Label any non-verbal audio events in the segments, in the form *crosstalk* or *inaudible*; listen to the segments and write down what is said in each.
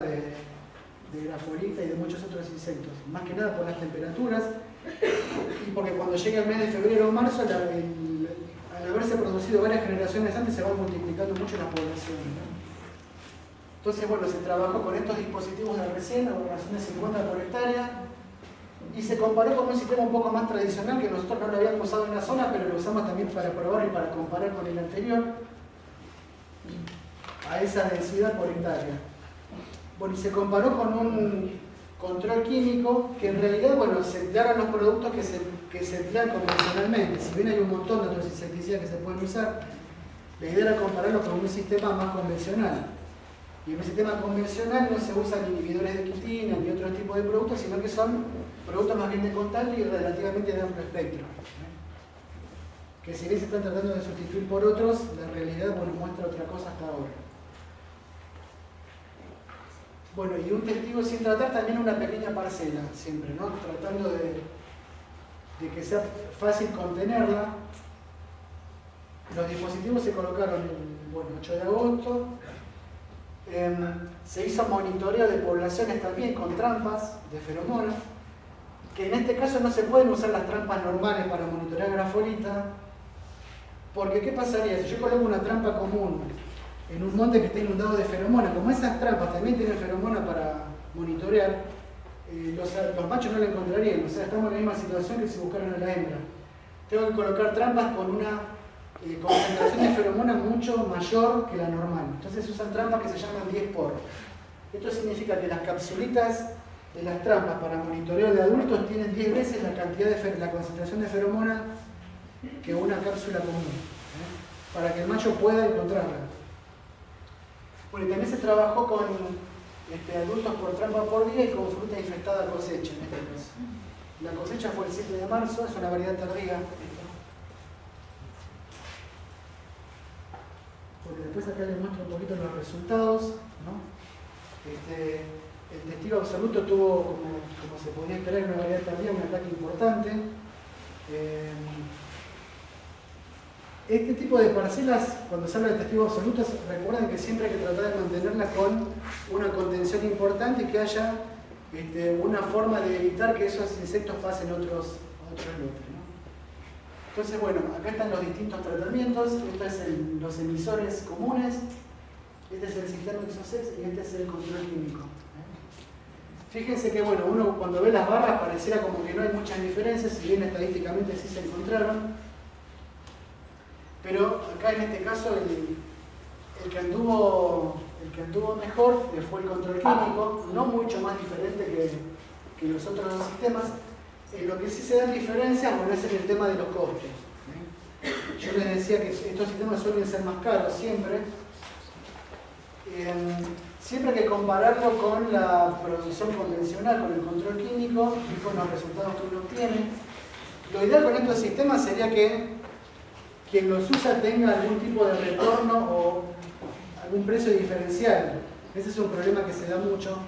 de, de grafolita y de muchos otros insectos, más que nada por las temperaturas y porque cuando llega el mes de febrero o marzo, al haberse producido varias generaciones antes, se van multiplicando mucho las poblaciones. Entonces, bueno, se trabajó con estos dispositivos de recién, a razón de 50 por hectárea, y se comparó con un sistema un poco más tradicional que nosotros no lo habíamos usado en la zona, pero lo usamos también para probar y para comparar con el anterior, a esa densidad por hectárea. Bueno, y se comparó con un control químico que en realidad, bueno, se emplearon los productos que se, que se emplean convencionalmente. Si bien hay un montón de otros insecticidas que se pueden usar, la idea era compararlo con un sistema más convencional. Y en un sistema convencional no se usan inhibidores de quitina ni otro tipo de productos, sino que son productos más bien de contacto y relativamente de amplio espectro. Que si bien se están tratando de sustituir por otros, la realidad bueno, muestra otra cosa hasta ahora. Bueno, y un testigo sin tratar también una pequeña parcela, siempre, ¿no? Tratando de, que sea fácil contenerla. Los dispositivos se colocaron el bueno, 8 de agosto. Em, se hizo monitoreo de poblaciones también con trampas de feromonas, que en este caso no se pueden usar las trampas normales para monitorear grafolita, porque ¿qué pasaría? Si yo coloco una trampa común en un monte que está inundado de feromonas, como esas trampas también tienen feromonas para monitorear, eh, los, machos no la encontrarían, o sea, estamos en la misma situación que si buscaran a la hembra. Tengo que colocar trampas con una eh, concentración de feromonas mucho mayor que la normal. Entonces usan trampas que se llaman 10 por. Esto significa que las capsulitas de las trampas para monitoreo de adultos tienen 10 veces la cantidad de la concentración de feromona que una cápsula común, ¿eh? para que el macho pueda encontrarla. Bueno, y también se trabajó con este, adultos por trampa por día y con fruta infectada cosecha en este caso. La cosecha fue el 7 de marzo, es una variedad tardía. Porque después acá les muestro un poquito los resultados. Este, el testigo absoluto tuvo, como, se podía esperar, una variedad tardía, un ataque importante. Eh, este tipo de parcelas, cuando se habla de testigos absolutos, recuerden que siempre hay que tratar de mantenerlas con una contención importante y que haya este, una forma de evitar que esos insectos pasen otros, otros lotes. Entonces, bueno, acá están los distintos tratamientos. Estos son los emisores comunes, este es el sistema ISOCEX y este es el control químico. Fíjense que, bueno, uno cuando ve las barras pareciera como que no hay muchas diferencias, si bien estadísticamente sí se encontraron. Pero acá en este caso el, que, anduvo, el que anduvo mejor fue el control químico, no mucho más diferente que, los otros dos sistemas. En lo que sí se dan diferencias, bueno, es en el tema de los costos. Yo les decía que estos sistemas suelen ser más caros siempre. Em, siempre hay que compararlo con la producción convencional, con el control químico y con los resultados que uno obtiene. Lo ideal con estos sistemas sería que quien los usa tenga algún tipo de retorno o algún precio diferencial. Ese es un problema que se da mucho,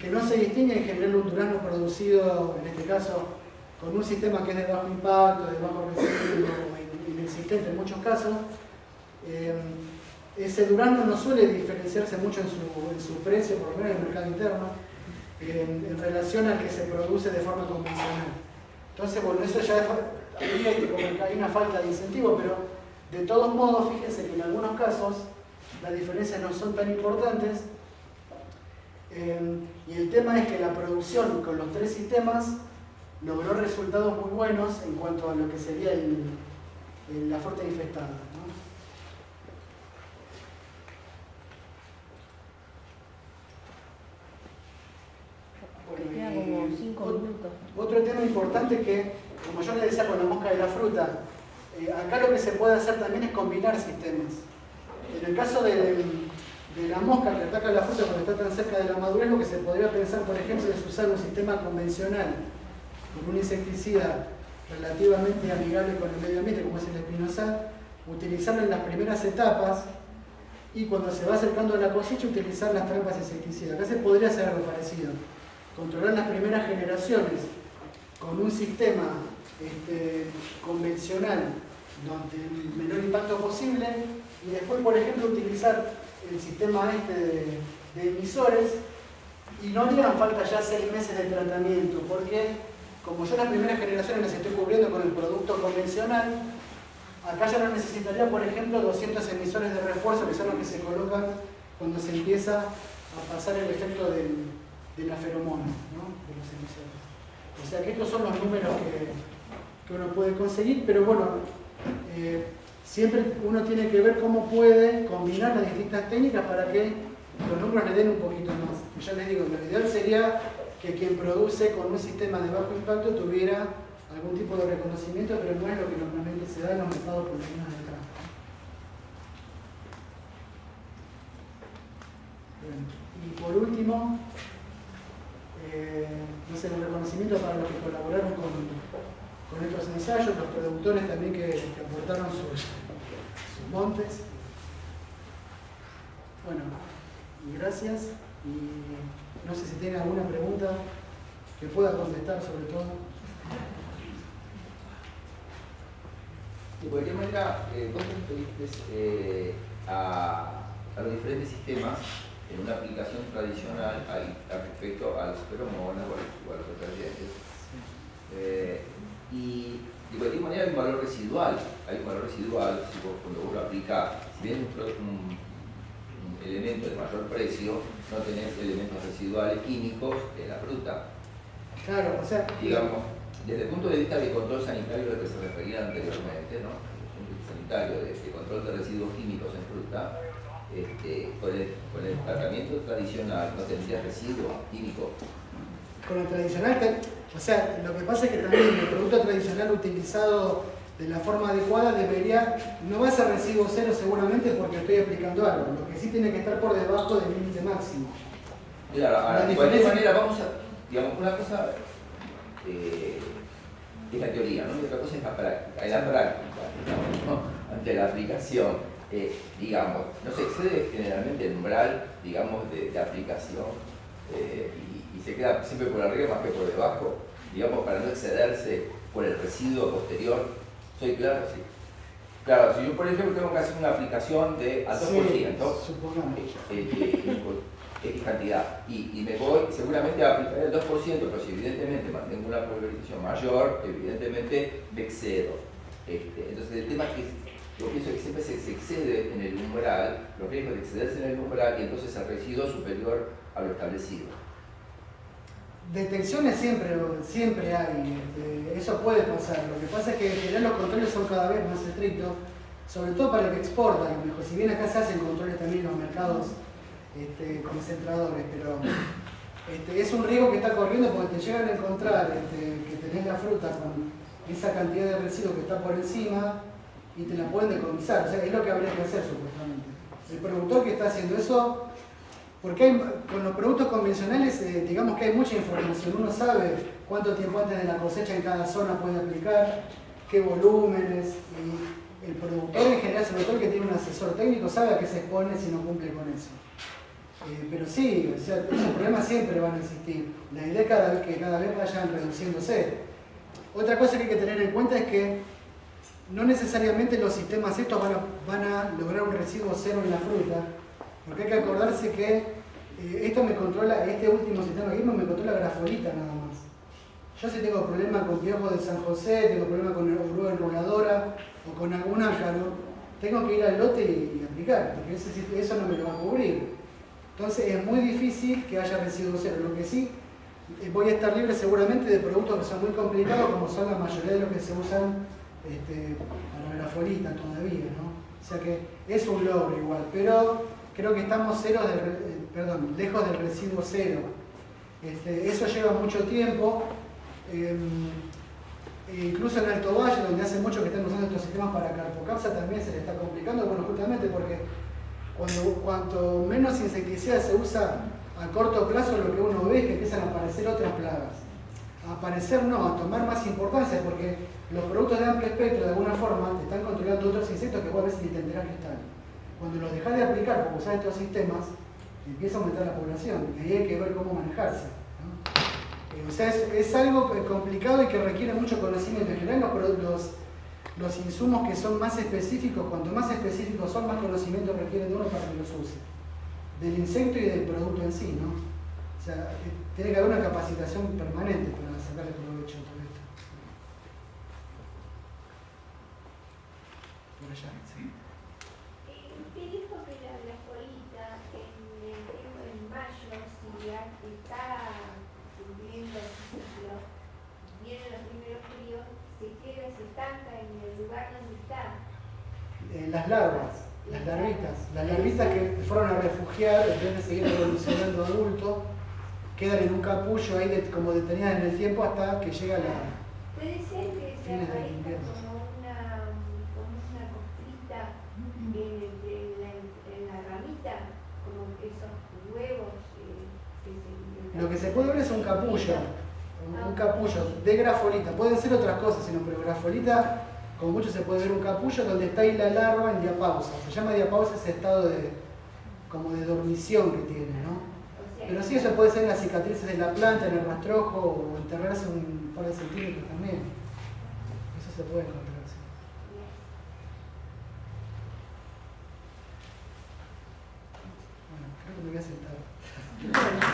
que no se distingue en general un durazno producido, en este caso, con un sistema que es de bajo impacto, de bajo residuo, inexistente en muchos casos. Eh, ese durazno no suele diferenciarse mucho en su, precio, por lo menos en el mercado interno, en relación al que se produce de forma convencional. Entonces, bueno, eso ya es hay una falta de incentivo, pero de todos modos, fíjense que en algunos casos las diferencias no son tan importantes eh, y el tema es que la producción con los tres sistemas logró resultados muy buenos en cuanto a lo que sería la fruta infectada. Otro tema importante que como yo le decía con la mosca de la fruta, eh, acá lo que se puede hacer también es combinar sistemas. En el caso de, la mosca que ataca la fruta cuando está tan cerca de la madurez, lo que se podría pensar, por ejemplo, es usar un sistema convencional con un insecticida relativamente amigable con el medio ambiente, como es el espinosal, utilizarlo en las primeras etapas y cuando se va acercando a la cosecha utilizar las trampas insecticidas. Acá se podría hacer algo parecido. Controlar las primeras generaciones con un sistema este, convencional donde el menor impacto posible y después, por ejemplo, utilizar el sistema este de emisores y no harían falta ya seis meses de tratamiento, porque como yo las primeras generaciones las estoy cubriendo con el producto convencional, acá ya no necesitaría, por ejemplo, 200 emisores de refuerzo, que son los que se colocan cuando se empieza a pasar el efecto de la feromona, ¿no? de los emisores. O sea que estos son los números que, que uno puede conseguir, pero bueno, eh, siempre uno tiene que ver cómo puede combinar las distintas técnicas para que los números le den un poquito más. Ya les digo, lo ideal sería que quien produce con un sistema de bajo impacto tuviera algún tipo de reconocimiento, pero no es lo que normalmente se da en los mercados por de acá. y por último, eh, no sé, un reconocimiento para los que colaboraron con, con estos ensayos, los productores también que, aportaron sus, sus montes. Bueno, gracias y no sé si tienen alguna pregunta que pueda contestar sobre todo. De cualquier manera, eh, vos te eh, a, a, los diferentes sistemas en una aplicación tradicional al, respecto a los feromonas o a los detergentes. Eh, y de cualquier manera hay un valor residual, hay un valor residual si vos, cuando vos lo aplicás, si bien un, un elemento de mayor precio, no tenés elementos residuales químicos en la fruta. Claro, o sea... Digamos, desde el punto de vista de control sanitario al que se refería anteriormente, ¿no? el sanitario de, control de residuos químicos en fruta, este, con, el, con, el, tratamiento tradicional no tendría residuos químicos. Con el tradicional, o sea, lo que pasa es que también el producto tradicional utilizado de la forma adecuada debería, no va a ser residuo cero seguramente porque estoy aplicando algo, lo que sí tiene que estar por debajo del límite máximo. Claro, de cualquier manera vamos a, digamos, una cosa eh, es la teoría, ¿no? y otra cosa es la práctica, es la práctica, digamos, ante la aplicación, eh, digamos, no se excede generalmente el umbral, digamos, de, aplicación eh, y, y, se queda siempre por arriba más que por debajo, digamos, para no excederse por el residuo posterior ¿Soy claro? Sí. Claro, si yo por ejemplo tengo que hacer una aplicación de al 2%, sí, X cantidad, y, y, me voy, seguramente a aplicar el 2%, pero si evidentemente mantengo una pulverización mayor, evidentemente me excedo. Este, entonces el tema es que yo pienso que siempre se, se, excede en el umbral, los riesgos de excederse en el umbral y entonces el residuo superior a lo establecido. Detecciones siempre, siempre hay, este, eso puede pasar. Lo que pasa es que los controles son cada vez más estrictos, sobre todo para el que exporta, mejor. Si bien acá se hacen controles también en los mercados este, concentradores, pero este, es un riesgo que está corriendo porque te llegan a encontrar que tenés la fruta con esa cantidad de residuos que está por encima y te la pueden decomisar. O sea, es lo que habría que hacer supuestamente. El productor que está haciendo eso porque con los productos convencionales, eh, digamos que hay mucha información. Uno sabe cuánto tiempo antes de la cosecha en cada zona puede aplicar, qué volúmenes. Y el productor en general, sobre todo que tiene un asesor técnico, sabe a qué se expone si no cumple con eso. Eh, pero sí, o esos problemas siempre van a existir. La idea es cada vez que cada vez vayan reduciéndose. Otra cosa que hay que tener en cuenta es que no necesariamente los sistemas estos van a lograr un residuo cero en la fruta, porque hay que acordarse que eh, esto me controla, este último sistema que me controla grafolita nada más. Yo si tengo problemas con piojo de San José, tengo problemas con oruga enroladora o con algún ácaro, tengo que ir al lote y, aplicar, porque eso no me lo va a cubrir. Entonces es muy difícil que haya residuo cero. Lo que sí, eh, voy a estar libre seguramente de productos que son muy complicados, como son la mayoría de los que se usan este, para grafolita todavía, ¿no? O sea que es un logro igual, pero creo que estamos cero eh, perdón, lejos del residuo cero. Este, eso lleva mucho tiempo. Em, e incluso en Alto Valle, donde hace mucho que están usando estos sistemas para carpocapsa, también se le está complicando, bueno, justamente porque cuando, cuanto menos insecticida se usa a corto plazo, lo que uno ve es que empiezan a aparecer otras plagas. A aparecer no, a tomar más importancia, porque los productos de amplio espectro, de alguna forma, te están controlando otros insectos que vos a veces ni te enterás. Cuando los dejas de aplicar por usar estos sistemas, empieza a aumentar la población y ahí hay que ver cómo manejarse. Eh, o sea, es, algo complicado y que requiere mucho conocimiento. En general, los, los, insumos que son más específicos, cuanto más específicos son, más conocimiento requieren de uno para que los use. del insecto y del producto en sí, ¿no? O sea, eh, tiene que haber una capacitación permanente para sacarle provecho a todo esto. Por allá, sí. Eh, Usted dijo que la grafolita en el tiempo en mayo, si ya está cumpliendo el ciclo, vienen los primeros fríos, se queda, se estanca en el lugar donde está. Eh, las larvas, las larvitas, las larvitas que fueron a refugiar, en vez de seguir evolucionando adulto, quedan en un capullo ahí de- como detenidas en el tiempo hasta que llega la... Puede ser que se aparezca invierno. como una, como una costrita en, en la, en la ramita, como esos huevos eh, que se... Lo que se puede ver es un capullo, un, un capullo de grafolita. Pueden ser otras cosas, sino pero grafolita, como mucho se puede ver un capullo donde está ahí la larva en diapausa. Se llama diapausa ese estado de como de dormición que tiene, ¿no? Pero sí, eso puede ser en las cicatrices de la planta, en el rastrojo o enterrarse un par de centímetros también. Eso se puede encontrar. Bueno, creo que me voy a sentar. *laughs*